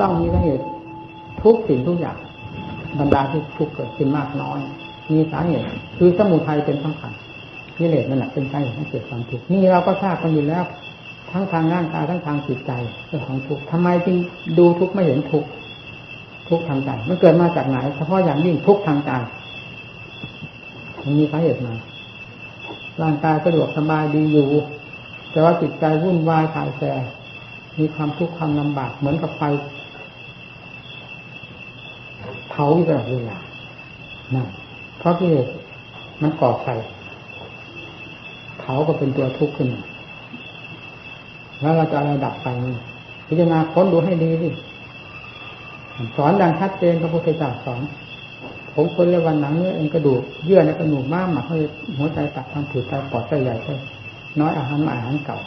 ต้องมีสาเหตุทุกสิ่งทุกอย่างบรรดาที่ทุกเกิดขึ้นมากน้อย มีสาเหตุคือสมุทัยเป็นสำคัญกิเลสนั่นแหละเป็นสาเหตุให้เกิดความทุกข์นี่เราก็ทราบกันอยู่แล้ว ทั้งทางร่างกายทั้งทางจิตใจเรื่องของทุกข์ทำไมจึงดูทุกข์ไม่เห็นทุกข์ทุกข์ทางใจมันเกิดมาจากไหนเฉพาะอย่างยิ่งทุกข์ทางใจมันมีสาเหตุมาร่างกายสะดวกสบายดีอยู่ แต่ว่าจิตใจวุ่นวายถ่ายแสมีความทุกข์ความลำบากเหมือนกับไฟาอยู่ตลอดเวลานั่นเพราะที่มันก่อไฟเผาก็เป็นตัวทุกข์ขึ้นมาแล้วเราจะอะไรดับไฟนี้พิจารณาค้นดูให้ดีดิสอนดังชัดเจนพระพุทธเจ้าสอนผมคนเรียกวันหนังเนื้อเอ็นกระดูกเยื่อในกระดูกม้ามหมักให้หัวใจตับทางผิวใจปอดใจใหญ่ใจน้อยอาหารอาหารเก่า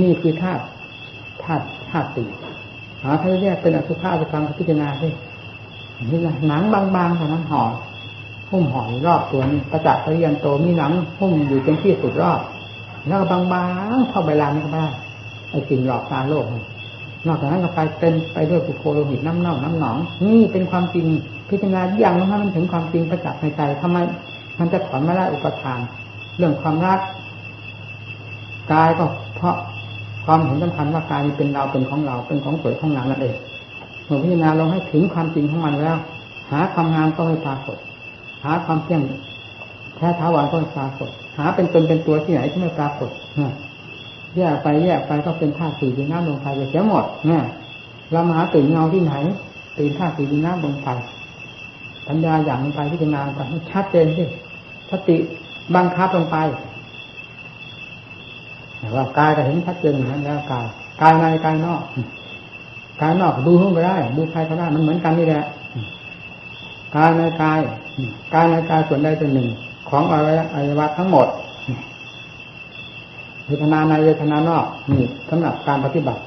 นี่คือธาตุธาตุธาตุสี่หาถ้าแยกเป็นอสุภะไปฟังพิจารณาสิ นี่นะหนังบางๆเท่นั้นห่อหุ้มห่อรอบตัวนี้ประจักษ์พยันโตมีหนังหุ้มอยู่เป็นที่สุดรอบ แล้วก็บางๆเข้าใบลานก็ได้ไอ้สิ่งหลอกตาโลกนอกจากนั้นก็ไปเต็มไปด้วยปุโคโลหิตน้ำเน่าน้ำหนองนี่เป็นความจริงพิจารณาอย่างนั้นมันถึงความจริงประจักษ์ในใจทำไมมันจะถอนไม่ได้อุปทาน เรื่องความรักกายก็เพราะความเห็นสำคัญว่ากายเป็นเราเป็นของเราเป็นของสวยของงามนั่นเอง เมื่อพิจารณาลงให้ถึงความจริงของมันแล้ว หาความงามก็ไม่ปรากฏ หาความเที่ยงแท้ท้าวันก็ไม่ปรากฏ หาเป็นตนเป็นตัวที่ไหนที่ไม่ปรากฏแยกไปแยกไปก็เป็นธาตุสี่ดินน้ำลมไฟไปเสียหมดเนี่ยเรามาหาตื่นเงาที่ไหน ตื่นธาตุสี่ดินน้ำลมไฟปัญญาอย่างลงไปพิจารณาไปให้ชัดเจนสิสติบังคับลงไปว่ากายก็เห็นชัดเจนอย่างนั้นแล้วกายกายในกายนอก กายนอกดูห้องไปได้ ดูใครก็ได้มันเหมือนกันนี่แหละกายในกายกายในกายส่วนใดส่วนหนึ่ง ของอวัยวะทั้งหมดเวทนาในเวทนานอกนี่สำหรับการปฏิบัติ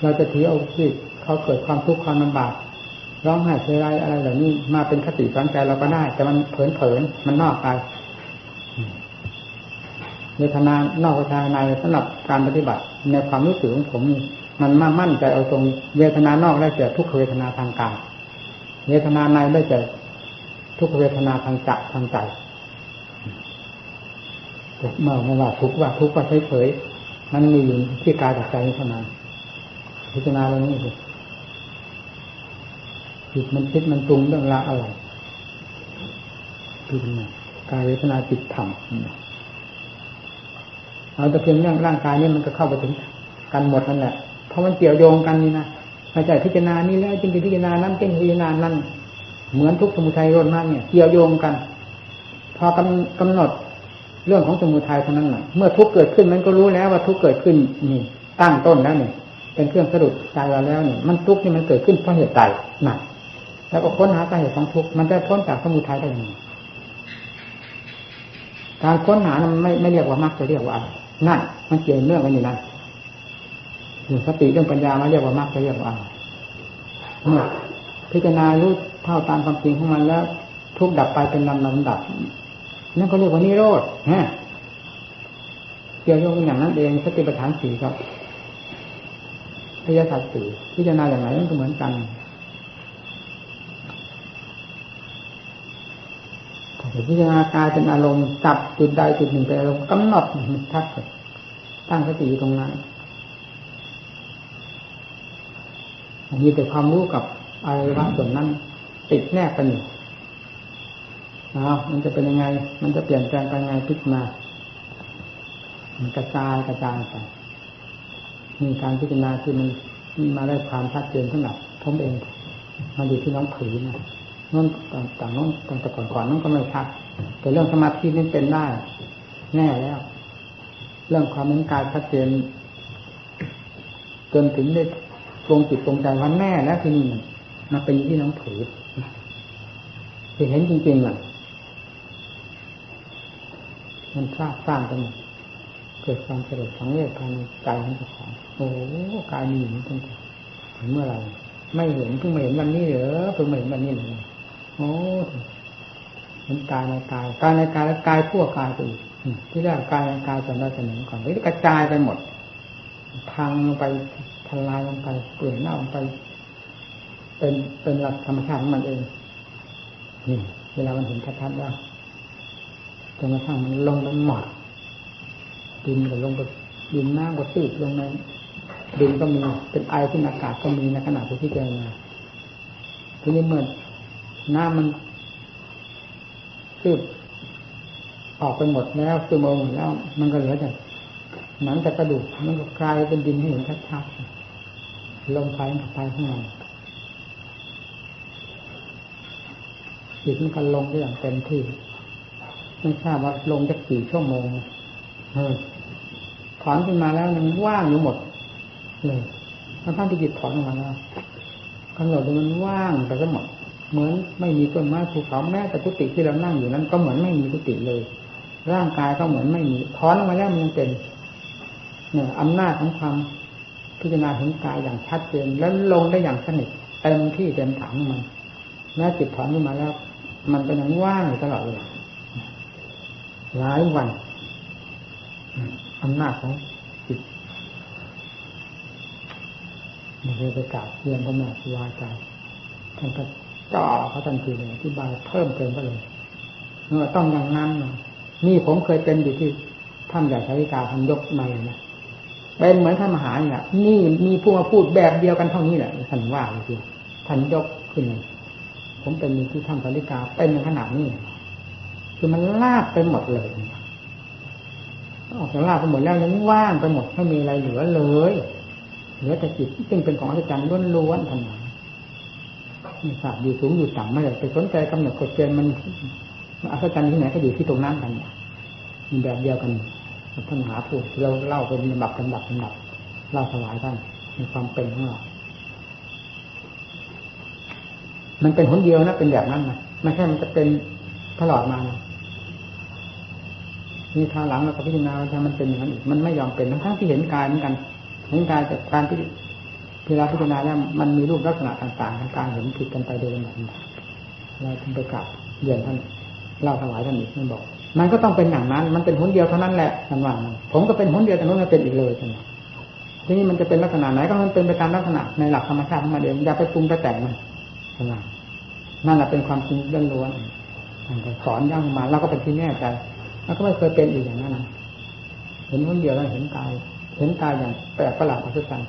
เราจะถือเอาที่เขาเกิดความทุกข์ความลำบากร้องไห้เสียใจอะไรเหล่านี้มาเป็นคติสอนใจเราก็ได้ แต่มันเผลนๆมันนอกไปเวทนานอกเวทนาในสำหรับการปฏิบัติในความรู้สึกของผม มันมามั่นใจเอาตรงเวทนานอกได้แก่ทุกขเวทนาทางกายเวทนาในได้แก่ทุกขเวทนาทางจักทางใจเมื่อมาว่าทุกว่าทุกว่าเฉยๆมันมีอยู่ที่กายกับใจเท่านั้นพิจารณาเรื่องนี้สิจิตมันคิดมันปรุงเรื่องราวอะไรพิจารณากายเวทนาจิตธรรมเอาแต่เพียงเรื่องร่างกายนี่มันก็เข้าไปถึงกันหมดนั่นแหละ เพราะมันเกี่ยวโยงกันนี่นะม่ใช่พิจารณานี่แล้วจึงเป็นพิจารณานั้นจึงพิจารณานั้น เหมือนทุกสมุทัยรนมากเนี่ย เกี่ยวโยงกัน พอกำกำหนดเรื่องของสมุทัยเท่านั้นแหละเมื่อทุกเกิดขึ้นมันก็รู้แล้วว่าทุกเกิดขึ้นนี่ตั้งต้นแล้วเนี่ยเป็นเครื่องสะดุดใจเราแล้วเนี่ยมันทุกนี่มันเกิดขึ้นเพราะเหตุใดหนักแล้วก็ค้นหาสาเหตุของทุกมันจะพ้นจากสมุทัยได้ยังไงการค้นหามันไม่ไม่เรียกว่ามรรคจะเรียกว่าอะไรนั่นมันเกี่ยวเนื่องกันอยู่นั่ นหนึ่งสติเรื่องปัญญามาเรียกว่ามรรคจะเรียกว่าเมื่อพิจารณารู้เท่าตามความจริงของมันแล้ว ทุกดับไปเป็นลำลำดับนั่นก็เรียกว่านิโรธฮะเกี่ยวโยงอย่างนั้นเองสติปัฏฐานสี่ครับพยาสัตสี่พิจารณาอย่างไรมันก็เหมือนกันพิจารณากายเป็นอารมณ์จับจุดใดจุดหนึ่งเป็นอารมณ์กำหนดทัดตั้งสติอยู่ตรงนั้น มีแต่ความรู้กับอะไรบางส่วนนั้น ติดแนบกันอยู่อ้าวมันจะเป็นยังไง มันจะเปลี่ยนแปลงไปยังไงพิจารณามันกระจายกระจายไปมีการพิจารณาที่มันมาได้ความชัดเจนสำหรับผมเองมาอยู่ที่น้องผืนะนั่นต่างนั่นต่างแต่ก่อนก่อนนั่นก็ไม่ชัดแต่เรื่องสมาธินี่เป็นได้ แน่แล้ว เรื่องความเป็นกายชัดเจนจนถึงได้ ตรงจิตตรงใจวันแน่แล้วที่นี่มาเป็นที่น้องผือที่เห็นจริงๆอะมันสร้างสร้างกันเกิดความสลดสังเวชภายในใจของเจ้าของโอ้กายมีอย่ตั้งแต่เมื่อไรไม่เห็นเพิ่งมาเห็นวันนี้เหรอเพิ่งมาเห็นวันนี้เลยโอ้เห็นกายในกายกายในกายแล้วกายพวกกายไปอีกที่แรกกายในกายจำได้เสมอก่อนไม่ได้กระจายไปหมดพังลงไป ทลายลงไปเปลี่ยนหน้าลงไป เป็นเป็นหลักธรรมชาติของมันเองนี่เวลามันเห็นชัดๆว่าจนกระทั่งมันลงไปหมดดินก็ลงไปดินน้ำก็ซีดลงในดินก็มีเป็นไอขึ้นอากาศก็มีในขณะที่พิจารณาทีนี้เมื่อน้ำมันซีดออกไปหมดแล้วคือมองแล้ว มันก็เหลือแต่หนังแต่กระดูกมันก็กลายเป็นดินให้เห็นชัดๆ ลมไฟมันไปข้างในจิตมันก็ลงได้อย่างเต็มที่ไม่ทราบว่าลงจะกี่ชั่วโมงเออถอนขึ้นมาแล้วมันว่างอยู่หมดเลยทั้งที่จิตถอนออกมาแล้วกำหนดดูมันว่างไปทั้งหมดเหมือนไม่มีต้นไม้ภูเขาแม้แต่กุฏิที่เรานั่งอยู่นั้น ก็เหมือนไม่มีกุฏิเลย ร่างกายก็เหมือนไม่มีถอนออกมาแล้วมันยังเป็นเนี่ยอำนาจของความ พิจารณาถึงกายอย่างชัดเจนแล้วลงได้อย่างสนิทเต็มที่เต็มถังมันแม้จิตถอนขึ้นมาแล้ว มันก็นอยังว่างอยู่ตลอดเลยหลายวันอำนาจของจิตมันเลยไปกราบเรียนพระแม่ครูอาจารย์ท่านก็จ่อเขาทันทีเลยอธิบายเพิ่มเติมก็เลยเมื่อต้องอย่างนั้นนี่ผมเคยเป็นอยู่ที่ท่านใหญ่ชาวิกาท่านยกมาเลยนะ เป็นเหมือนท่านมหาเนี่ยนี่มีผู้มาพูดแบบเดียวกันเท่านี้แหละท่านว่าเลยทีท่านยกขึ้นเลยผมเป็นที่ท่านสาริกาเป็นขนาดนี้ คือมันลาบไปหมดเลยออกจากลาบไปหมดแล้วยังว่างไปหมดไม่มีอะไรเหลือเลยเหลือแต่จิตซึ่งเป็นของอาจารย์ล้วนๆทั้งนั้นมีศาสตร์อยู่สูงอยู่ต่ำไม่ได้ไปสนใจกำหนดกฎเกณฑ์มันอาจารย์ที่ไหนก็อยู่ที่ตรงนั้นกันมีแบบเดียวกัน ท่านหาพูดเราเล่าเป็นลำดับลำดับลำดับเล่าถวายท่านมีความเป็นของเรามันเป็นหนเดียวนะเป็นแบบนั้นนะไม่ใช่มันจะเป็นตลอดมามีทางหลังเราก็พิจารณาว่ามันเป็นอย่างนั้นอีกมันไม่ยอมเป็นทั้งที่เห็นกายเหมือนกันเห็นกายจากการที่เวลาพิจารณาแล้วมันมีรูปลักษณะต่างๆทางการเห็นผิดกันไปโดยลำดับเราถึงไปกลับเรียนท่านเล่าถวายท่านอีกท่านบอก มันก็ต้องเป็นอย่างนั้น มันเป็นหนเดียวเท่านั้นแหละท่านว่าผมก็เป็นหนเดียวแต่นู้นไม่เป็นอีกเลยท่านทีนี้มันจะเป็นลักษณะไหนก็มันเป็นไปตามลักษณะในหลักธรรมชาติของมันเองอย่าไปปรุงไปแต่งมันท่านว่านั่นแหละเป็นความจริงล้วนๆสอนย่างมาเราก็เป็นที่แน่ใจแล้วก็ไม่เคยเป็นอีกอย่างนั้นนะเห็นคนเดียวแล้วเห็นกาย เห็นกายอย่างแปลกประหลาดอัศจรรย์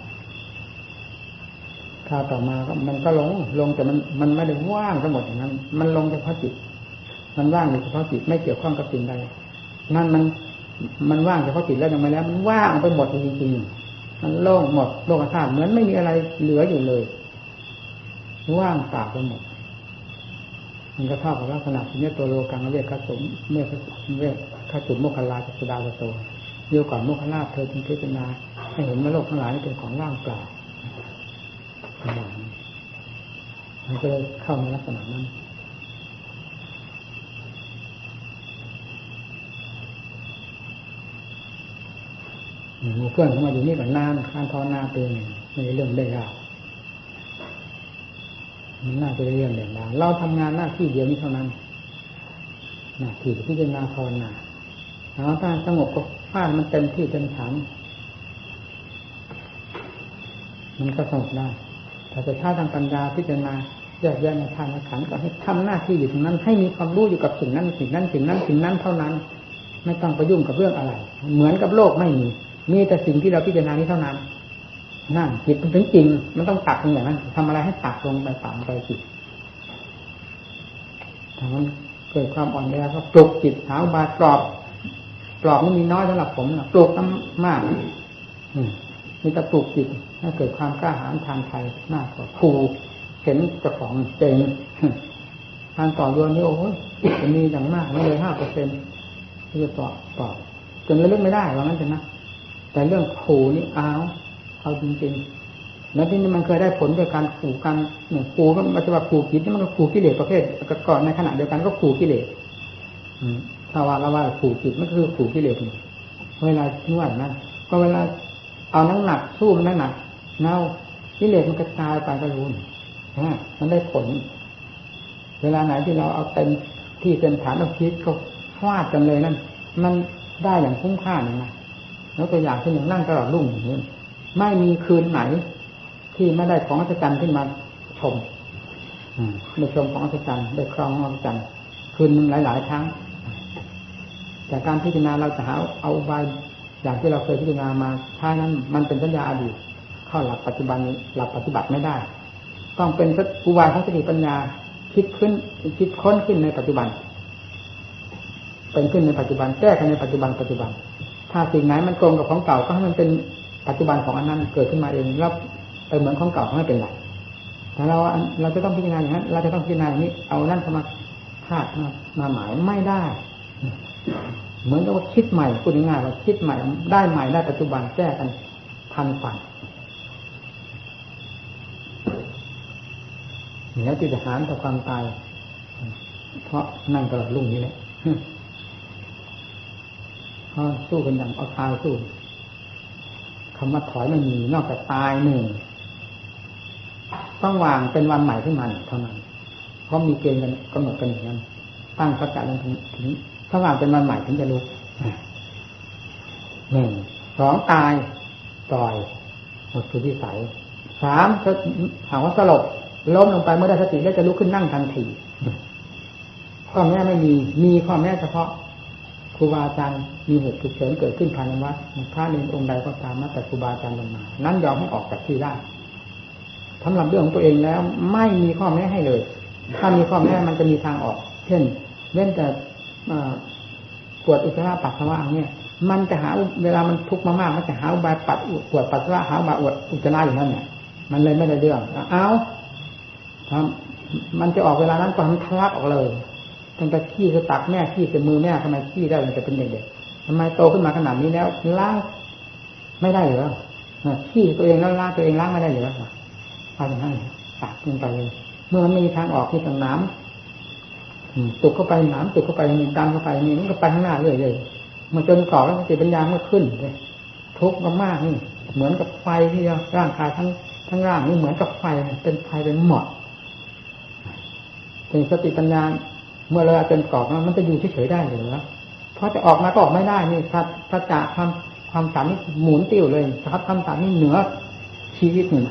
คราต่อมาก็มันก็ลง ลงแต่มันมันไม่ได้ว่างทั้งหมดอย่างนั้น มันลงเฉพาะจิต มันว่างเฉพาะจิตไม่เกี่ยวข้องกับสิ่งใดนั่นมันมันว่างเฉพาะจิตแล้วยังไม่แล้ว มันว่างไปหมดจริงๆมันโล่งหมดโลกธาตุเหมือนไม่มีอะไรเหลืออยู่เลย ว่างเปล่าไปหมดมันก็เท่ากับลักษณะที่นี้ตัวโลกังเวกขสุมเมื่อเวกขสุมโมคคลาจัสดาวโตเดียวก่อนโมคคลาเธอจึงพิจารณาให้เห็นว่าโลกทั้งหลายเป็นของว่างเปล่ามันก็เลยเข้าในลักษณะนั้น มีเพื่อนเข้ามาอยู่นี่กับนานการทอนาเป็นไม่เรื่องได้ยากมันน่าจะเรื่องเด่นดาเราทำงานหน้าที่เดียวนี้เท่านั้นหน้าที่พิจารณาภาวนาเอาถ้าสงบก็ฟาดมันเต็มที่เต็มฐานมันก็สงบได้แต่จะถ้าทางปัญญาพิจารณาแยกแยะในทางขันก็ให้ทำหน้าที่อยู่ตรงนั้น ให้มีความรู้อยู่กับสิ่งนั้นสิ่งนั้นสิ่งนั้นสิ่งนั้นเท่านั้น ไม่ต้องไปยุ่งกับเรื่องอะไร เหมือนกับโลกไม่มี มีแต่สิ่งที่เราพิจารณานี้เท่านั้นนั่นจิตมันถึงจริง มันต้องตักอย่างนั้นทำอะไรให้ตักลงไปฝังไปจิตถ้ามันเกิดความอ่อนแอก็ปลุกจิตหาบาปลอบปลอบมันมีน้อยสำหรับผมนะปลุกต้องมากมีแต่ปลุกจิตให้เกิดความกล้าหาญทางไทยมากกว่าครูเห็นเจ้าของเจงทางต่อโยนนี่โอ้ยจะมีอย่างมากไม่เลยห้าเปอร์เซ็นต์ที่จะต่อต่อจนเรื่องไม่ได้ว่างั้นเถอะนะ แต่เรื่องขู่นี่อ้าวเอาจริงๆ แล้วที่นี่มันเคยได้ผลโดยการขู่กันเนี่ยขู่ก็มันจะว่าขู่จิตนี่มันก็ขู่กิเลสประเภทก่อนในขณะเดียวกันก็ขู่กิเลสถ้าว่าเราว่าขู่จิตมันคือขู่กิเลสเวลานวดนะก็เวลาเอาน้ำหนักสู้มันน้ำหนักเน่ากิเลสมันกระจายไปก็รู้นะมันได้ผล เวลาไหนที่เราเอาเต็มที่เต็มฐานเอาคิดก็ฟาดกันเลยนั่นมันได้อย่างคุ้มค่าเลยนะ แล้วตัวอย่างเช่นอย่างนั่งตลอดรุ่งอย่างนี้ไม่มีคืนไหน ที่ไม่ได้ของอัศจรรย์ขึ้นมาชมได้ชมของอัศจรรย์ได้ครองของอัศจรรย์คืนหลาย ๆ ครั้งแต่การพิจารณาเราจะหาเอาใบอย่างที่เราเคยพิจารณามาท้านั้นมันเป็นสัญญาอดีตเข้าหลักปัจจุบันหลักปฏิบัติไม่ได้ ต้องเป็นอุบายของสติปัญญาคิดขึ้นคิดค้นขึ้นในปัจจุบัน เป็นขึ้นในปัจจุบันแก้กันในปัจจุบันปัจจุบัน ถ้าสิ่งไหนมันตรงกับของเก่าก็ให้มันเป็นปัจจุบันของอันนั้นเกิดขึ้นมาเองแล้วไปเหมือนของเก่าไม่เป็นไรแต่เราเราจะต้องพิจารณาอย่างนั้นเราจะต้องพิจารณาอย่างนี้ เอานั่นเข้ามาคาดมาหมายไม่ได้ เหมือนกับว่าคิดใหม่พูดง่ายๆว่าคิดใหม่ได้ใหม่ได้ปัจจุบันแก้กันทันฝันแล้วที่จะหารต่อความตาย เพราะนั่งตลอดรุ่งนี้แหละ เพราสู้กันอย่างเอาตายสู้คำว่าถอยไม่มีนอกจากตายหนึ่งต้องวางเป็นวันใหม่ขึ้นมาเท่านั้นเพราะมีเกณฑ์กันกำหนดกันอย่างนั้นตั้งสัจจะลงถึงถึงถ้าวางเป็นวันใหม่ถึงจะลุกหนึ่งสองตายปล่อยหมดคือที่ใสสามถามว่าสลบล้มลงไปเมื่อได้สติแล้วจะลุกขึ้นนั่งทันทีข้อแม่ไม่มีมีข้อแม่เฉพาะ ครูบาอาจารย์มีเหตุฉุกเฉินเกิดขึ้นภายในวัดพระเนรองค์ใดก็ตามมาแต่ครูบาอาจารย์ลงมานั้นยอมให้ออกจากที่ได้สำหรับเรื่องของตัวเองแล้วไม่มีข้อแม้ให้เลย ถ้ามีข้อแม้มันจะมีทางออก เช่นเว้นแต่ปวดอุจจาระปัสสาวะเนี่ยมันจะหาเวลามันทุกข์มากๆมันจะหาอุบายปัดปวดปัสสาวะหาอุบายอุจจาระอย่างนั้นเนี่ยมันเลยไม่ได้เรื่องเอามันจะออกเวลานั้นก็มันทะลักออกเลย ตั้งแต่ขี้จะตักแม่ขี้จะมือแม่ทำไมขี้ได้มันจะเป็นเด็กๆทำไมโตขึ้นมาขนาดนี้แล้วล้างไม่ได้เหรอขี้ตัวเองแล้วล้างตัวเองล้างไม่ได้เหรอเอาอย่างนั้นตักลงไปเลยเมื่อมันมีทางออกที่ทางน้ำตุกเข้าไปน้ำตุกเข้าไปมีตามเข้าไปนี่มันก็ไปข้างหน้าเรื่อยๆมันจนก่อแล้วสติปัญญาเมื่อขึ้นเลยทุกข์มากนี่ เหมือนกับไฟที่ร่างกายทั้งทั้งร่างนี่เหมือนกับไฟเป็นไฟเป็นหมอดเป็นสติปัญญา เมื่อเราเป็นกรอบมันจะอยู่เฉยๆได้หรือเพราะจะออกมาก็ออกไม่ได้นี่ถ้าถ้าจะทำความสามนี่หมุนติ้วเลยครับความสามนี่เหนือชีวิตหนึ่ง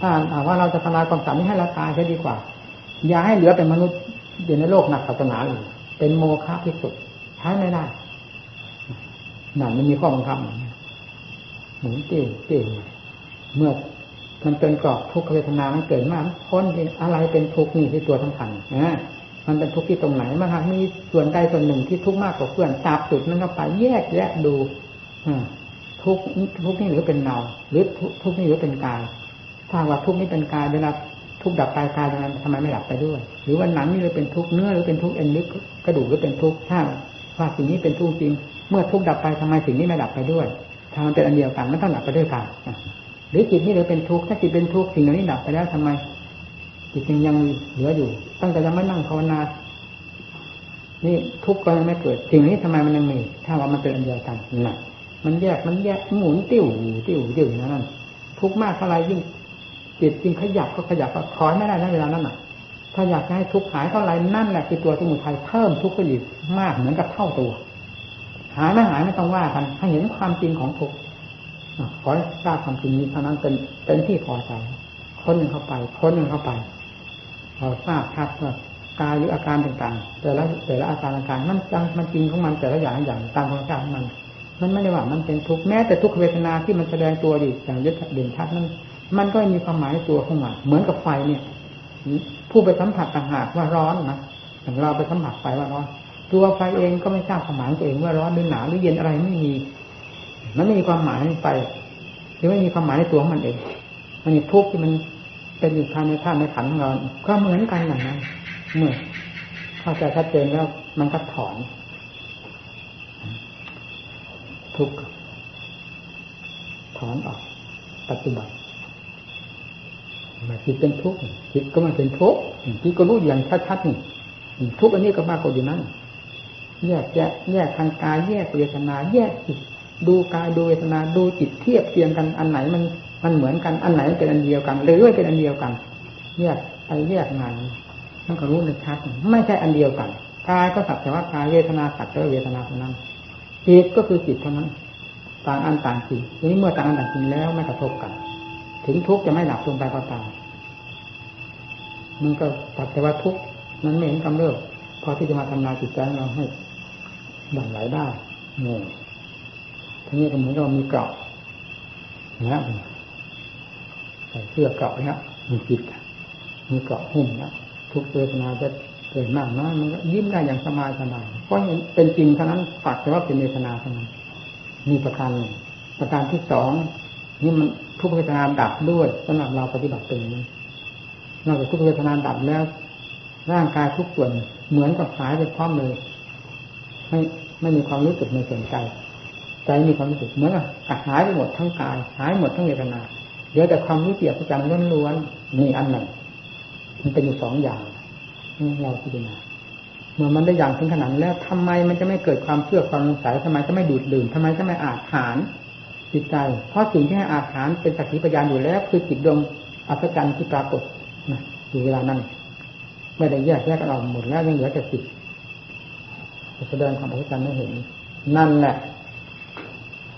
ถ้าว่าเราจะทำลายความสามนี้ให้เราตายจะดีกว่า อย่าให้เหลือเป็นมนุษย์อยู่ในโลกหนักศาสนาเลยเป็นโมฆะที่สุดใช้ไม่ได้หนังมันมีข้อบังคับหมุนติ้วติ้วเมื่อมันเป็นกรอบทุกขเวทนามันเกิดมากพ้นอะไรเป็นทุกข์นี่ที่ตัวสำคัญนะ มันเป็นทุกข์ที่ตรงไหนมันหากมีส่วนใดส่วนหนึ่งที่ทุกข์มากกว่าเพื่อนจับจุดนั้นเข้าไปแยกแยะดูทุกทุกนี่หรือเป็นเนาหรือทุกข์นี่หรือเป็นกายถ้าว่าทุกข์นี้เป็นกายเวลาทุกข์ดับกายกายทำไมทำไมไม่ดับไปด้วย หรือว่าหนังนี่หรือเป็นทุกข์เนื้อหรือเป็นทุกข์เอ็นลึกกระดูกหรือเป็นทุกข์ถ้าว่าสิ่งนี้เป็นทุกข์จริง เมื่อทุกข์ดับไปทำไมสิ่งนี้ไม่ดับไปด้วยถ้ามันเป็นอันเดียวกันมันต้องดับไปด้วยกันหรือจิตนี่เลยเป็นทุกข์ถ้าจิตเป็นทุกข์สิ่งเหล่านี้ดับไปแล้วทำไม จิตยังยังเหลืออยู่ ตั้งแต่ยังไม่นั่งภาวนา นี่ทุกข์ก็ยังไม่เกิดสิ่งนี้ทำไมมันยังมี ถ้าว่ามันเป็นอันเดียวกันน่ะ มันแยกมันแยกหมุนติ้วติ้วติ้วอย่างนั้นทุกข์มากเท่าไรยิ่งจิตยิ่งขยับก็ขยับก็คอยไม่ได้นเวลานั้นน่ะ ถ้าอยากให้ทุกข์หายเท่าไรนั่นแหละคือตัวสมุทัยเพิ่มทุกข์ขึ้นอีกมากเหมือนกับเท่าตัว หายไม่หายไม่ต้องว่ากันให้เห็นความจริงของทุกข์ขอทราบความจริงนี้เท่านั้นเป็นเป็นที่พอใจค้นเข้าไปค้นเข้าไป เราทราบชัดว่ากายหรืออาการต่างๆ แต่ละแต่ละอาการอาการมันจังมันจริงของมันแต่ละอย่างอย่างตามธรรมชาติของมัน มันไม่ได้ว่ามันเป็นทุกข์แม้แต่ทุกขเวทนาที่มันแสดงตัวอยู่อย่างยึดเด่นชัดนั้นมันก็มีความหมายในตัวของมันเหมือนกับไฟเนี่ยผู้ไปสัมผัสต่างหากว่าร้อนนะอย่างเราไปสัมผัสไฟว่าร้อน ตัวไฟเองก็ไม่ทราบความหมายตัวเองว่าร้อนหรือหนาวหรือเย็นอะไรไม่มี มันไม่มีความหมายไปหรือไม่มีความหมายในตัวของมันเอง มันทุกข์ที่มัน เป็นอยู่ภายในท่าในขันของเราก็เหมือนกันอย่างนั้นเมื่อเข้าใจชัดเจนแล้วมันก็ถอน ทุกข์ถอนออกปัจจุบันมาจิตเป็นทุกข์จิตก็มาเป็นทุกข์จิตก็รู้อย่างชัดๆนี่ทุกข์อันนี้ก็มากกว่าอยู่นั้นแยกแยกแยกทางกายแยกเวทนา แยกจิตดูกายดูเวทนาดูจิตเทียบเทียงกันอันไหนมัน มันเหมือนกันอันไหนเป็นอันเดียวกันหรือไม่เป็นอันเดียวกันแยกไปแยกงานมันก็รู้ในชัดไม่ใช่อันเดียวกันกายก็สักแต่ว่ากายเวทนาสักแต่ว่าเวทนาเท่านั้นจิตก็คือจิตเท่านั้น ต่างอันต่างจริงนี้เมื่อต่างอันต่างจริงแล้วไม่กระทบกัน ถึงทุกข์จะไม่หลับลงไปก็ตามมันก็ตัดแต่ว่าทุกข์นั้นไม่เห็นกำเริบพอที่จะมาทำลายจิตใจเราให้บั่นไหวได้งงทีนี้ก็เหมือนกับมีเกราะนะ ใส่เสื้อเกาะนะมีจิตมีเกาะหุ้มนะทุกเวทนาจะเกิดมากน้อยมันก็ยิ้มได้อย่างสบายสบายเพราะเป็นจริงเท่านั้นปักแต่ว่าเป็นเวทนาเท่านั้นมีประการหนึ่งประการที่สองนี่มันทุกเวทนาดับด้วยสำหรับเราปฏิบัติเป็นนี้นอกจากทุกเวทนาดับแล้ว ร่างกายทุกส่วนเหมือนกับหายไปพร้อมเลยไม่ไม่มีความรู้สึกในส่วนใจใจมีความรู้สึกเหมือนกับหายไปหมดทั้งกาย หายหมดทั้งเวทนา เหลือแต่ความรู้เปียกประจำล้วนๆนี่อันหนึ่งมันเป็นอยู่สองอย่างเราพิจารณาเมื่อมันได้อย่างถึงขนาดแล้วทำไมมันจะไม่เกิดความเชื่อความสงสัยทำไมจะไม่ดูดดื่มทำไมจะไม่อาถานจิตใจ เพราะสิ่งที่ให้อาถานเป็นสักขีพยานอยู่แล้ว คือจิตดวงอัศจรรย์ที่ปรากฏนะอยู่เวลานั้นไม่ได้แยกแยกกันออกหมดแล้วยังเหลือแต่จิตแสดงความอัศจรรย์ให้เห็น นั่นแหละ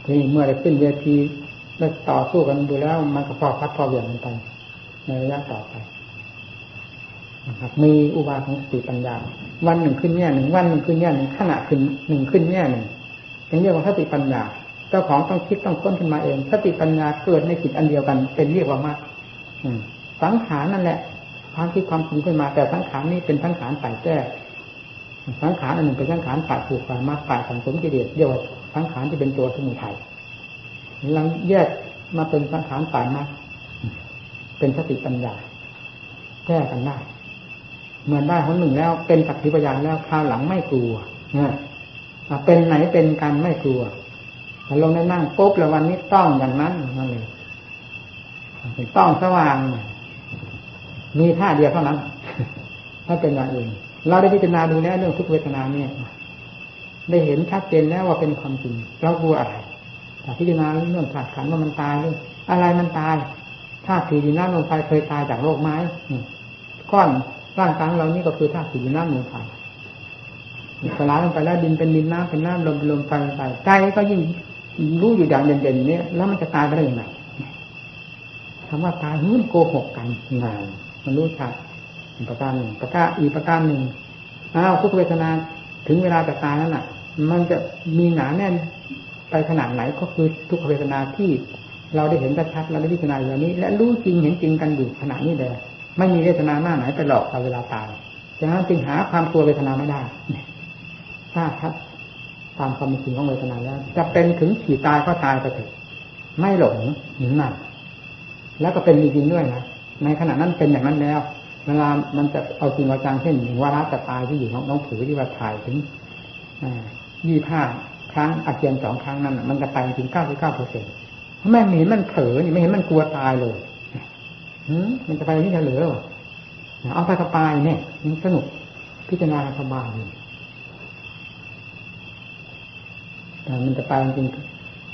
ที่เมื่อได้ขึ้นเวที ได้ต่อสู้กันดูแล้ว มันก็พอพัดพอเหวี่ยงกันไป ในระยะต่อไปนะครับมีอุบายของสติปัญญา วันหนึ่งขึ้นแง่หนึ่งวันหนึ่งขึ้นแง่หนึ่งขณะขึ้นหนึ่งขึ้นแง่หนึ่งเป็นเรียกว่าสติปัญญาเจ้าของต้องคิดต้องค้นขึ้นมาเองสติปัญญาเกิดในจิตอันเดียวกัน เป็นเรียกว่ามากสังขารนั่นแหละ ความคิดความปรุงขึ้นมา แต่สังขารนี้เป็นสังขารฝ่ายแก้สังขารอันหนึ่งเป็นสังขารฝ่ายผูกฝ่ายมากฝ่ายสังสมกิเลสเรียกว่าสังขารที่เป็นตัวสมุทัย หลังแยกมาเป็นสังขารฝ่ายมาเป็นสติปัญญาแก้กันได้เมื่อได้คนหนึ่งแล้ว เป็นสักขีพยานแล้วคราวหลังไม่กลัวเนี่ยเป็นไหนเป็นกันไม่กลัวแต่ลงได้นั่งปุ๊บแล้ววันนี้ต้องอย่างนั้นนั่นเลยต้องสว่าง มีท่าเดียวเท่านั้น ถ้าเป็นอย่างอื่นเราได้พิจารณาดูแล้วเรื่องทุกเวทนาเนี่ยได้เห็นชัดเจนแล้วว่าเป็นความจริงเรากลัวอะไร พิจารณาเรื่องขาดขันว่ามันตายเรื่อะไรมันตายถ้าถือดินน้ำลงไปเคยตายจากโรคไม้ก้อนร่างกายเรานี่ก็คือธาตุสี่น้ำลมไฟสลายลงไปแล้วดินเป็นดินน้ำเป็นน้ำลมเป็นลมไฟไปใจก็ยิ่งรู้อยู่อย่างเด่นๆนี้แล้วมันจะตายไปได้ยังไงคำว่าตายมันโกหกกันงานมันรู้ชัดประการหนึ่งประการอีกประการหนึ่งอ้าวทุกเวทนาถึงเวลาจะตายนั้นน่ะ มันจะมีหนาแน่น ไปขนาดไหนก็คือทุกขเวทนาที่เราได้เห็นชัดๆเราได้พิจารณาอย่างนี้ และรู้จริงเห็นจริงกันอยู่ขณะนี้เลยไม่มีเวทนาหน้าไหนไปหลอกเราเวลาตายฉะนั้นจึงหาความกลัวเวทนาไม่ได้ถ้าครับตามความจริงของเวทนาแล้ว จะเป็นถึงขี่ตายก็ตายไปเถอะไม่หลงหนั่งหนักแล้วก็เป็นจริงด้วยนะในขณะนั้นเป็นอย่างนั้นแล้วเวลามันจะเอาจริงเอาจังเช่นหนึ่งวาระจะตายที่อยู่ของน้องผือที่ว่าถ่ายถึงยี่ห้า ครั้งอาเจียนสองครั้งนั้นมันจะไปถึงเก้าสิบเก้าเปอร์เซ็นต์ไม่เห็นมันเผลอนี่ไม่เห็นมันกลัวตายเลยมันจะไปที่เหลือเอาไปสบายเนี่ยมันสนุกพิจารณาสบายแต่มันจะไปจริง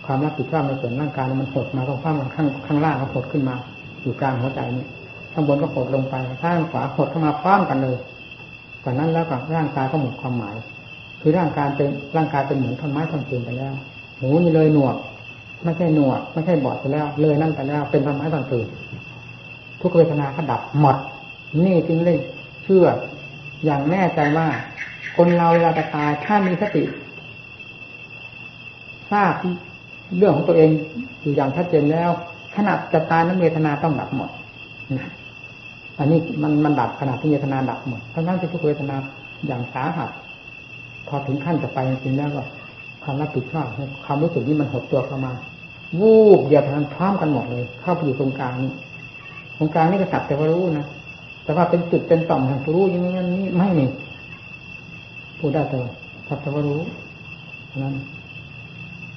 ความรับผิดชอบในส่วนร่างกายมันหดมาตรงข้างข้างข้างล่างก็หดขึ้นมา อยู่กลางหัวใจนี่ข้างบนก็หดลงไปข้างขวาหดเข้ามาพร้อมกันเลยจากนั้นแล้วก็ร่างกายก็หมดความหมาย คือร่างกายเป็นร่างกายเป็นเหมือนท่อนไม้ท่อนเืนไปแล้วหูนี่เลยหนวก ไม่ใช่หนวก ไม่ใช่บอดไปแล้ว เลยนั่นไปแล้ว เป็นท่อนไม้ท่อนเืนทุกเวทนาก็ดับหมด นี่จึงเลยเชื่อ อย่างแน่ใจว่า คนเราเวลาจะตายถ้ามีสติทราบเรื่องของตัวเองอยู่อย่างชัดเจนแล้วขนาดจะตายนั้นเวทนาต้องดับหมดอันนี้มันมันดับขนาดที่เวทนาดับหมดทั้งนั้นที่ทุกเวทนาอย่างสาหัส พอถึงขั้นจะไปจริงๆแล้วก็ความรับผิดชอบความรู้สึกนี้มันหดตัวเข้ามา วูบเดียวทันพร้อมกันหมดเลย เข้าไปอยู่ตรงกลางนี้ตรงกลางนี่ก็สักแต่ว่ารู้นะแต่ว่าเป็นจุดเป็นต่อมแห่งรู้อย่างนี้นี่ไม่มีพูดได้แต่สักแต่ว่ารู้นั้น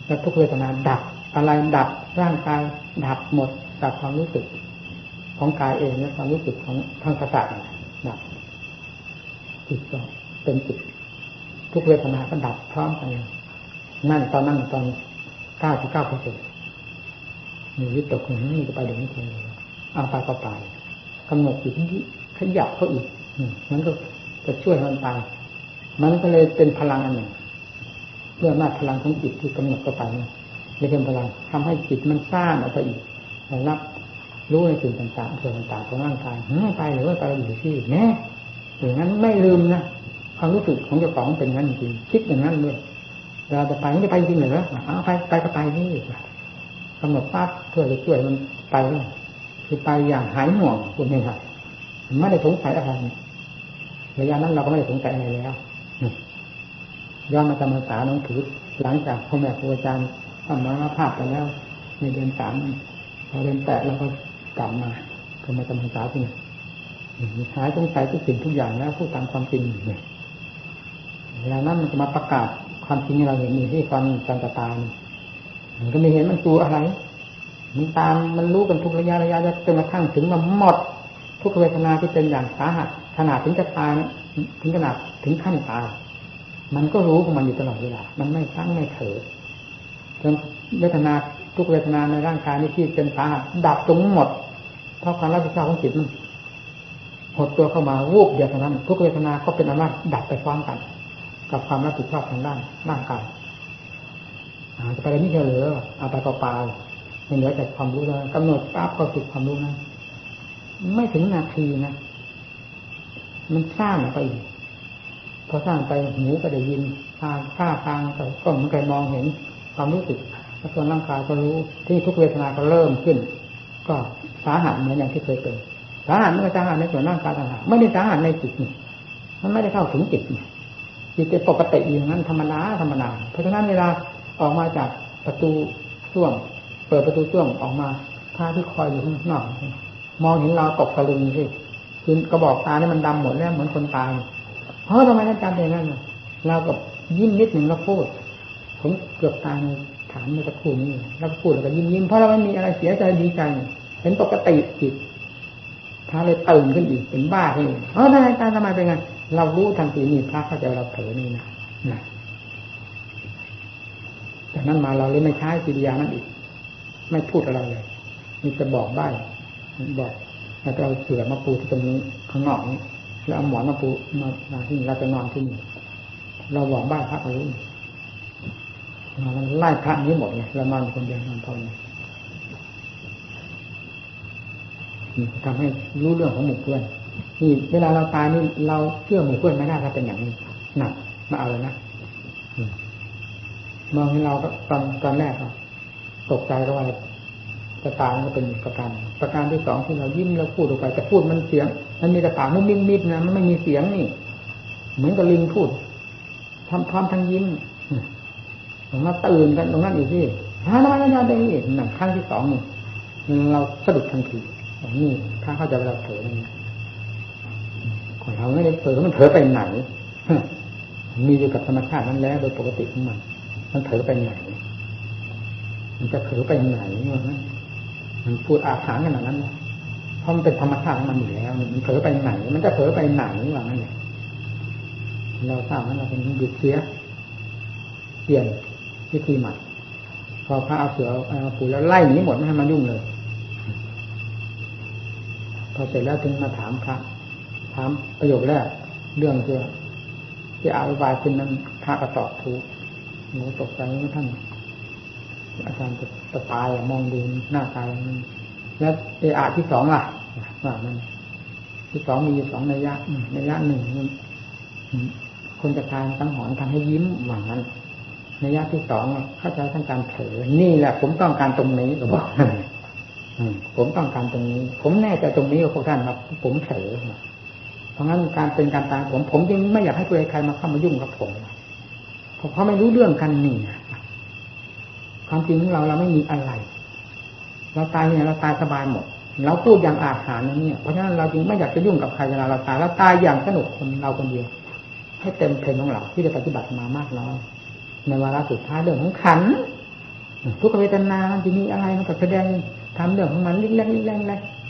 แล้วทุกเวทนาดับอะไรดับร่างกายดับหมดจากความรู้สึก ของกายเองและความรู้สึกของทางประสาทดับจิตก็เป็นจิต ทุกเวทนาก็ดับพร้อมกันนั่นตอนนั้นตอนเก้าสิบเก้าเปอร์เซ็นต์มีวิตกหนึ่งนี่จะไปเดี๋ยวนี้เองเอาไปก็ไปกำหนดจิตขยับเขาอีกมันก็จะช่วยมันไปมันก็เลยเป็นพลังอันหนึ่งเมื่อมาพลังของจิตที่กำหนดเข้าไปนี่จะเป็นพลังทำให้จิตมันสร้างออกไปอีกรับรู้ในสิ่งต่างๆส่วนต่างๆของร่างกายไม่ไปหรือว่าไปอยู่ที่แน่อย่างนั้นไม่ลืมนะ ความรู้สึกของเจ้าของเป็นงั้นจริงคิดอย่างนั้นเลยเราจะไปไม่ไปจริงเหรอเอาไปไปก็ไปนี่กำหนดปั๊บเพื่อจะช่วยมันไปคือไปอย่างหายห่วงคุณเองครับไม่ได้สงสัยอะไรระยะนั้นเราก็ไม่ได้สงสัยอะไรแล้วย้อนมาจำพรรษาน้องถือหลังจากพ่อแม่ครูอาจารย์ทำมาภาพไปแล้วในเดือนสามพอเดือนแปดเราก็กลับมาก็มาจำพรรษาที่นี่หายสงสัยทุกสิ่งทุกอย่างแล้วพูดตามความจริงเนี่ย เวลานั้นมันจะมาประกาศความจริงที่เราเห็นอยู่ที่ความจันตตามันก็ไม่เห็นมันตัวอะไร มันตามมันรู้กันทุกระยะระยะจนกระทั่งถึงมันหมด ทุกเวทนาที่เป็นอย่างสาหัสขนาดถึงจะตายถึงขนาดถึงขั้นตายมันก็รู้ของมันอยู่ตลอดเวลา มันไม่ตั้งไม่เถอจนเวทนาทุกเวทนาในร่างกายนี้ที่เป็นสาหัสดับตรงหมด เพราะความรับผิดชอบของจิตมันหดตัวเข้ามาวูบเดียวเท่านั้น ทุกเวทนาก็เป็นอำนาจดับไปพร้อมกัน กับความรับผิดชอบทางด้านร่างกายจะไปอะไรนี่เหลือเอาไปก็ปลาไม่เหลือแต่ความรู้แล้วกำหนดปั๊บก็ติดความรู้นะไม่ถึงนาทีนะมันสร้างไปอีกพอสร้างไปหูก็ได้ยินทางท่าทางก็มันก็มองเห็นความรู้สึกแล้วส่วนร่างกายก็รู้ที่ทุกเวทนาก็เริ่มขึ้น ก็สาหัสเหมือนอย่างที่เคยเป็นสาหัสไม่ใช่สาหัสในส่วนร่างกายต่างหากไม่ได้สาหัสในจิตนี่มันไม่ได้เข้าถึงจิตนี่ จิตเป็นปกติอย่างนั้นธรรมดาธรรมดาเพราะฉะนั้นเวลาออกมาจากประตูช่วง เปิดประตูช่วงออกมาท่าที่คอยอยู่ข้างนอกมองเห็นเราตกตะลึงสิคือกระบอกตาเนี่ยมันดำหมดแล้วเหมือนคนตายเพราะทำไมท่านจำอย่างนั้นเรากับยิ้มนิดหนึ่งเราพูดผมเกือบตายถามเมื่อสักครู่นี้แล้วพูดแล้วก็ยิ้มยิ้มเพราะเราไม่มีอะไรเสียใจดีใจเป็นปกติจิตถ้าเลยตื่นขึ้นอีกเป็นบ้าขึ้นเออทำไมตายทำไมเป็นไง เรารู้ทันทีนี่พระเข้าใจเราเผลอนี่นะจากนั้นมาเราเลยไม่ใช้กิริยานั้นอีก ไม่พูดอะไรเลยมีจะบอกใบ้บอกแล้วเราเสือมาปูที่ตรงนี้ข้างนอกนี้แล้วเอาหมอนมาปูมามาที่เราจะนอนที่นี่เราบอกบ้านพระเอารู้มันไล่พระนี้หมดเลยเรานอนคนเดียวนอนพอเลยทำให้รู้เรื่องของหมู่เพื่อน นี่เวลาเราตายนี่เราเชื่อหมู่เพื่อนไม่ได้ถ้าเป็นอย่างนี้หนักมาเอาเลยนะมองให้เราตอนตอนแรกตกใจก็ว่าจะตายก็เป็นประการประการที่สองที่เรายิ้มเราพูดออกไปแต่พูดมันเสียง มันมีกระปากมุ้งมิ้งมิดนะมันไม่มีเสียงนี่ เหมือนกับลิงพูดทำพร้อมทั้งยิ้มผมมาตื่นกันตรงนั้นอยู่ที่ฮานานาได้นี่หนังครั้งที่สองนี่เราสะดุดทันทีนี่ถ้าเข้าใจเราเผลอนี่ คนเราไม่ได้เผลอมันเผลอไปไหนมีอยู่กับธรรมชาตินั้นแล้ว โดยปกติของมัน มันเผลอไปไหน มันจะเผลอไปไหนวะมันพูดอาถรรพ์ขนาดนั้นเพราะมันเป็นธรรมชาติของมันอยู่แล้ว มันเผลอไปไหน มันจะเผลอไปไหนว่างั้นเนี่ยเราทราบว่าเราเป็นหยุดเสียเปลี่ยนวิธีใหม่พอพระเอาเสือเอาปูแล้วไล่หนีหมดไม่ให้มันยุ่งเลย พอเสร็จแล้วถึงมาถามพระ ถามประโยคแรก เรื่องเกี่ที่อาวิบายขึ้นนั้นพระก็ตอบถูกหนูตกใจว่าท่าน อาจารย์จะตายมองดูหน้าตายแล้วเออาที่สองล่ะว่ามันที่สองมีสองในยะในยะหนึ่งคนจะทานตั้งหอนทำให้ยิ้มหวังนั้นในยะที่สองเข้าใจทั้งการเผลอนี่แหละ ผมต้องการตรงนี้ก็บอกผมต้องการตรงนี้ ผมแน่ใจตรงนี้กับพวกท่านครับผมเผลอ ราะงั้นการเป็นการตายผม ผมจึงไม่อยากให้ใครมาเข้ามายุ่งกับผมเพราะไม่รู้เรื่องกันนี่ความจริงของเราเราไม่มีอะไร เราตายเนี่ยเราตายสบายหมด เราพูดอย่างอาถรรพ์นี่ย เพราะฉะนั้นเราจึงไม่อยากจะยุ่งกับใครเวลาเราตายเราตายอย่างสนุกคนเราคนเดียว ให้เต็มเพลงของเราที่ได้ปฏิบัติมามากน้อยในวาระสุดท้ายเรื่องของขันทุกเวทนาจะมีอะไรมันก็แสดงทำเรื่องของมันเล็กๆเล็กๆ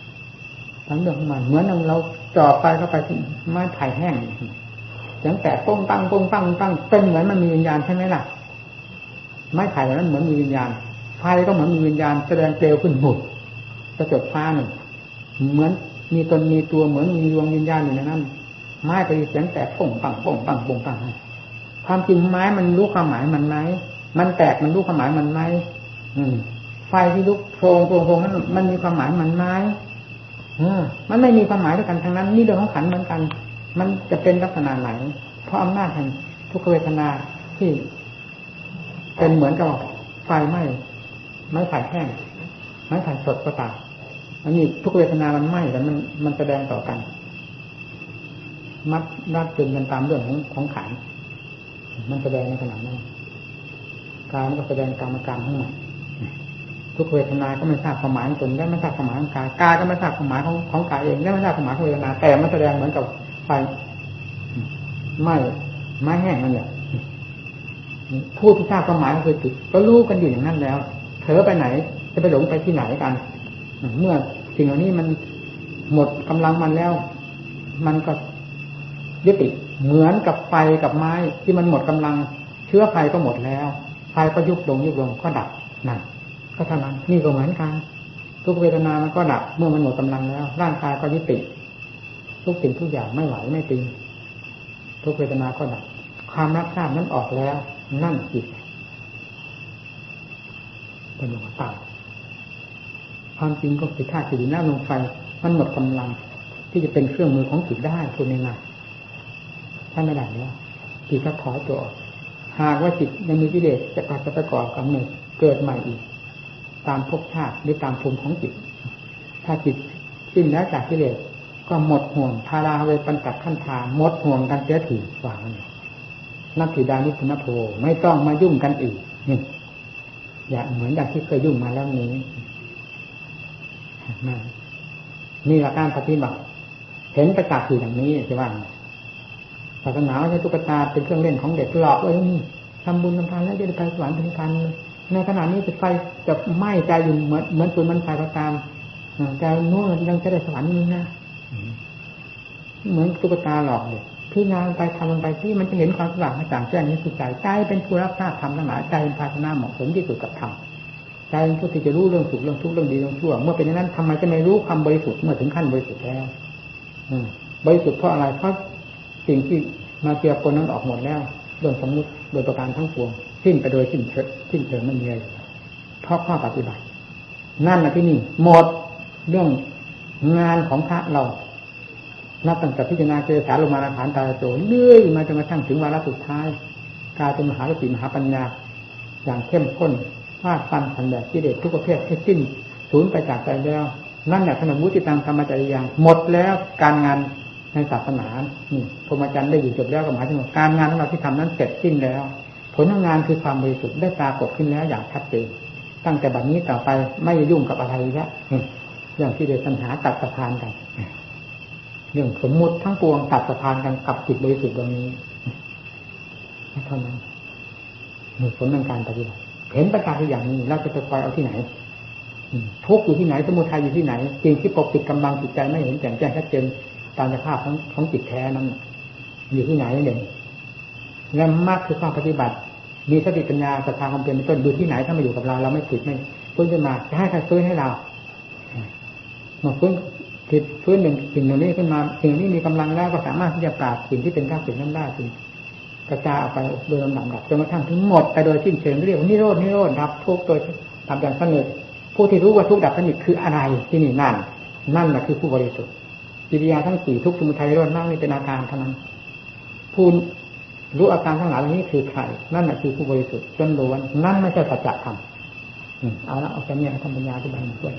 ทำเรื่องของมันเหมือนเราจ่อไปเข้าไปที่ไม้ไผ่แห้งอย่างแต่ป้งปังป้งปังปังเป็นเหมือนมันมีวิญญาณใช่ไหมล่ะ ไม้ไผ่นั้นเหมือนมีวิญญาณไฟก็เหมือนมีวิญญาณแสดงเปลวขึ้นหมดกระจกฟ้าหนึ่งเหมือนมีตนมีตัวเหมือนมีดวงวิญญาณอยู่ในนั้นไม้ไปเสียงแตกป่งปังป่งปังป่งปังความจริงไม้มันรู้ความหมายมันไหมมันแตกมันรู้ความหมายมันไหมไฟที่ลุกโพรงโพรงโพรงนั้นมันมีความหมายมันไหม มันไม่มีความหมายด้วยกันทั้งนั้น นี่เรื่องของขันเหมือนกัน มันจะเป็นลักษณะไหน เพราะอำนาจแห่งทุกขเวทนาที่เป็นเหมือนกับไฟไหม้ไม้ไผ่แห้งไม้ไผ่สดก็ตามอันนี้ทุกเวทนามันไหม้แต่มันมันแสดงต่อกัน มัดรัดจึงกันตามเรื่องของของขันมันแสดงในขณะนั้นการก็แสดงกรรมการทั้งหมด ทุกเวทนาก็ไม่ทราบความหมายของตนและไม่ทราบความหมายของกายกายก็ไม่ทราบความหมายของของกายเองและไม่ทราบความหมายของเวทนา แต่มันแสดงเหมือนกับไฟไม้ไม้แห้งนั่นแหละผู้ที่ทราบความหมายก็คือจิตก็รู้กันอยู่อย่างนั้นแล้วเธอไปไหน จะไปหลงไปที่ไหนกัน เมื่อสิ่งเหล่านี้มันหมดกำลังมันแล้ว มันก็ยุติเหมือนกับไฟกับไม้ที่มันหมดกำลัง เชื้อไฟก็หมดแล้วไฟก็ยุบลงยุบลงก็ดับนั่น ก็เท่านั้นนี่ก็เหมือนกันทุกเวทนามันก็ดับเมื่อมันหมดกำลังแล้ว ร่างกายก็ยุติทุกสิ่งทุกอย่างไม่ไหวไม่ตีทุกเวทนาก็ดับความรับทราบนั้นออกแล้ว นั่นจิตเป็นหลวงตาความจริงก็คือธาตุสี่น้ำลงไฟมันหมดกำลัง ที่จะเป็นเครื่องมือของจิตได้คุณเองนะถ้าไม่ได้แล้วจิตก็ถอยตัวออกหากว่าจิตยังมีกิเลสจะกลับจะประกอบกับหนึ่งเกิดใหม่อีก ตามภพชาติหรือตามภูมิของจิต ถ้าจิตสิ้นแล้วจากกิเลสก็หมดห่วงพาราเวปัญจขั้นทาหมดห่วงกันเสียถีวางนักถิดานิพุนโภไม่ต้องมายุ่งกันอีกนี่อย่าเหมือนอย่างที่เคยยุ่งมาแล้วนี้นี่ลัการปฏิบัติเห็นประจักษ์อยู่อย่างนี้ใช่ไหมศาสนาไม่ใช่ตุ๊กตาเป็นเครื่องเล่นของเด็กหลอกเลยนี่ทำบุญทำทานแล้วจะได้ไปสวรรค์เป็นการ ในขณะนี้จะไฟจะไหม้ใจอยู่เหมือนเหมือนปืนมันไฟก็ตามแต่นู้นยังจะได้สวรรค์นี่นะเหมือนตุ๊กตาหลอกเลยพี่งานไปทำมันไปที่มันจะเห็นความสว่างต่างแจ้งนี้คือใจใจเป็นผู้รับทราบธรรมทั้งหลายใจเป็นภาชนะเหมาะสมที่สุดกับธรรมใจเป็นผู้ที่จะรู้เรื่องสุขเรื่องทุกข์เรื่องดีเรื่องชั่ว เมื่อเป็นอย่างนั้นทำไมจะไม่รู้ความบริสุทธิ์เมื่อถึงขั้นบริสุทธิ์แล้วบริสุทธิ์เพราะอะไรเพราะสิ่งที่มาเกี่ยวคนนั้นออกหมดแล้วเรื่องสมมติโดยประการทั้งปวง สิ้นไปโดยสิ้นเชิดสิ้นเชิงไม่มีอะไรเพราะข้อปฏิบัติ นั่นนะที่นี่หมดเรื่องงานของพระเรานับตั้งแต่พิจารณาเจสาลมาฐานตาโจเลื่อยมาจนกระทั่งถึงวาระสุดท้ายกลายเป็นมหาสติมหาปัญญา อย่างเข้มข้นฟาดฟันทันแบบที่เด็ดทุกประเภทให้สิ้นสูญไปจากใจแล้ว นั่นแหละขนมมุติตังธรรมจริยังหมดแล้วการงานในศาสนาพรหมจรรย์ได้อยู่จบแล้วก็หมายถึงการงานของเราที่ทำนั้นเสร็จสิ้นแล้ว ผลของงานคือความบริสุทธิ์ได้ปรากฏขึ้นแล้วอย่างชัดเจนตั้งแต่บัดนี้ต่อไปไม่ยุ่งกับอะไรแล้วอย่างที่เดชปัญหาตัดสะพานกันเรื่องสมมุติทั้งปวงตัดสะพานกันกับจิตบริสุทธิ์ตรงนี้เท่านั้นมีผลในการปฏิบัติเห็นประการอย่างนี้เราจะไปคอยเอาที่ไหนทุกอยู่ที่ไหน สมุทัยอยู่ที่ไหนจริงที่ปกปิดกำลังจิตใจไม่เห็นแจ่มแจ้งชัดเจนตามสภาพของของจิตแท้นั้น อยู่ที่ไหนเด่น และมากคือความปฏิบัติ มีสติปัญญาศรัทธาความเปลี่ยนต้นอยู่ที่ไหนถ้ามาอยู่กับเราเราไม่ผิดไม่ฟื้นขึ้นมาจะให้ใครฟื้นให้เราเมื่อฟื้นผิดฟื้นหนึ่งสิ่งหนึ่งนี้ขึ้นมาสิ่งนี้มีกำลังแล้วก็สามารถที่จะปราบสิ่งที่เป็นข้าศึกนั้นได้สิ่งกระจายออกไปโดยลำดับดับจนกระทั่งถึงหมดไปโดยสิ้นเชิงเรียกว่านิโรดนิโรดดับทุกโดยทำอย่างสนิทผู้ที่รู้ว่าทุกดับสนิทคืออะไรที่นี่นั่น นั่นแหละคือผู้บริสุทธิ์กิริยาทั้งสี่ทุกสมุทัยร้อนมากนี่เป็นอาการเท่านั้นผู้ รู้อาการทั้งหลายเหล่านี้คือใครนั่นแหละคือผู้บริสุทธิ์จนล้วนนั่นไม่ใช่สัจธรรมเอาละเอาแค่นี้ทำปัญญาที่บานด้วย